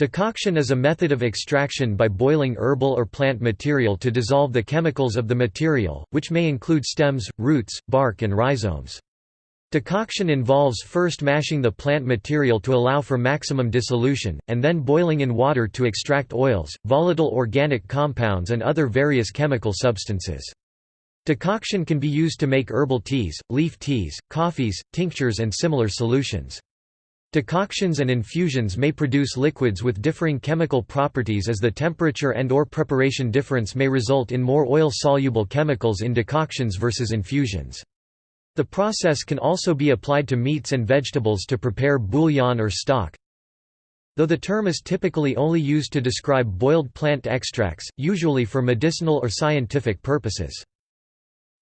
Decoction is a method of extraction by boiling herbal or plant material to dissolve the chemicals of the material, which may include stems, roots, bark and rhizomes. Decoction involves first mashing the plant material to allow for maximum dissolution, and then boiling in water to extract oils, volatile organic compounds and other various chemical substances. Decoction can be used to make herbal teas, leaf teas, coffees, tinctures and similar solutions. Decoctions and infusions may produce liquids with differing chemical properties as the temperature and or preparation difference may result in more oil-soluble chemicals in decoctions versus infusions. The process can also be applied to meats and vegetables to prepare bouillon or stock. Though the term is typically only used to describe boiled plant extracts, usually for medicinal or scientific purposes.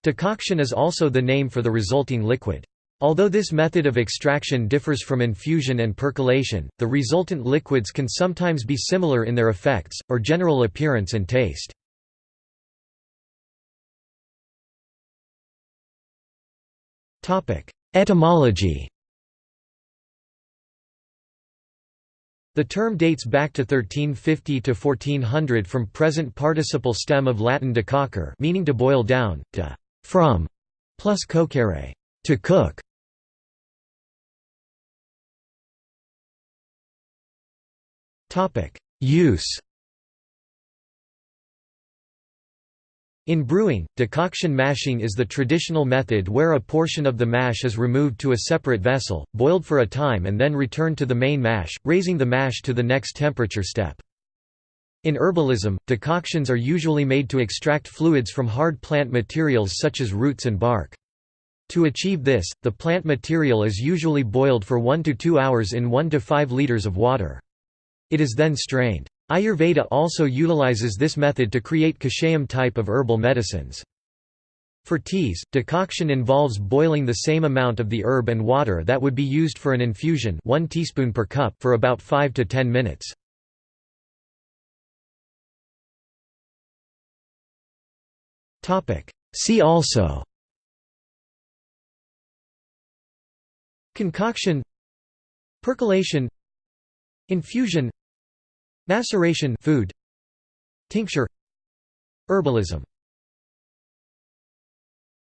Decoction is also the name for the resulting liquid. Although this method of extraction differs from infusion and percolation, the resultant liquids can sometimes be similar in their effects, or general appearance and taste. Etymology The term dates back to 1350 to 1400 from present participle stem of Latin decoquere meaning to boil down, to from, plus coquere, to cook. Use In brewing, decoction mashing is the traditional method where a portion of the mash is removed to a separate vessel, boiled for a time and then returned to the main mash, raising the mash to the next temperature step. In herbalism, decoctions are usually made to extract fluids from hard plant materials such as roots and bark. To achieve this, the plant material is usually boiled for 1 to 2 hours in 1 to 5 liters of water. It is then strained. Ayurveda also utilizes this method to create kashayam type of herbal medicines. For teas, decoction involves boiling the same amount of the herb and water that would be used for an infusion 1 teaspoon per cup for about 5 to 10 minutes. See also Concoction Percolation Infusion Maceration food. Tincture. Herbalism